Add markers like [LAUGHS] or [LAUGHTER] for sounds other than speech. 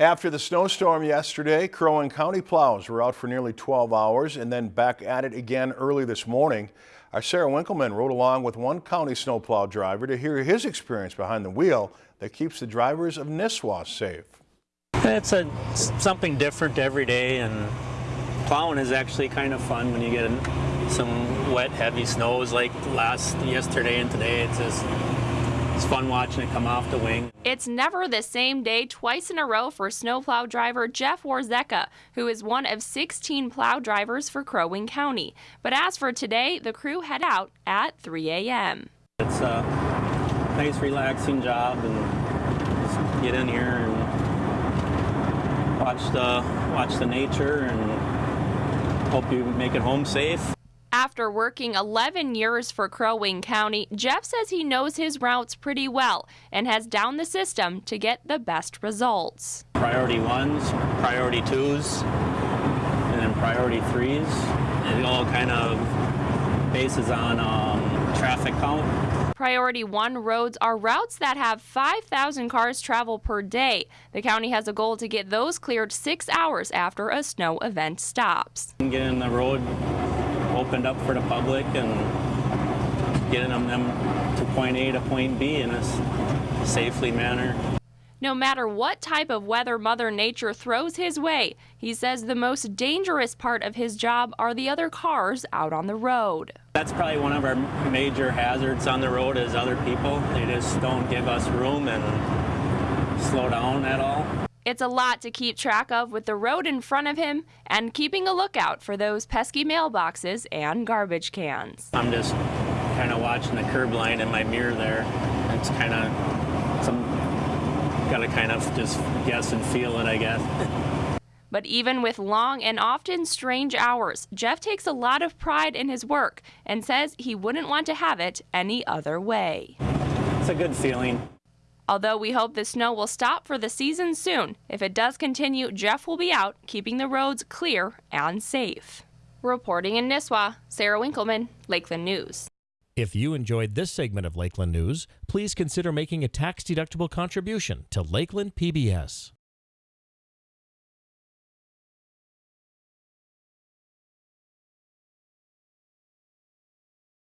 After the snowstorm yesterday, Crow Wing County plows were out for nearly 12 hours and then back at it again early this morning. Our Sarah Winkleman rode along with one county snowplow driver to hear his experience behind the wheel that keeps the drivers of Nisswa safe. It's a something different every day and plowing is actually kind of fun when you get some wet heavy snows like last yesterday and today. It's just it's fun watching it come off the wing. It's never the same day twice in a row for snowplow driver Jeff Warzeka, who is one of 16 plow drivers for Crow Wing County. But as for today, the crew head out at 3 a.m. It's a nice, relaxing job, and get in here and watch the watch the nature, and hope you make it home safe. After working 11 years for Crow Wing County, Jeff says he knows his routes pretty well and has down the system to get the best results. Priority ones, priority twos, and then priority threes. It all kind of bases on um, traffic count. Priority 1 roads are routes that have 5,000 cars travel per day. The county has a goal to get those cleared six hours after a snow event stops. Get in the road opened up for the public and getting them, them to point A to point B in a safely manner. No matter what type of weather Mother Nature throws his way, he says the most dangerous part of his job are the other cars out on the road. That's probably one of our major hazards on the road is other people. They just don't give us room and slow down at all. It's a lot to keep track of with the road in front of him and keeping a lookout for those pesky mailboxes and garbage cans. I'm just kind of watching the curb line in my mirror there. It's kind of some got to kind of just guess and feel it, I guess. [LAUGHS] But even with long and often strange hours, Jeff takes a lot of pride in his work and says he wouldn't want to have it any other way. It's a good feeling. Although we hope the snow will stop for the season soon, if it does continue, Jeff will be out keeping the roads clear and safe. Reporting in Nisswa, Sarah Winkleman, Lakeland News. If you enjoyed this segment of Lakeland News, please consider making a tax-deductible contribution to Lakeland PBS.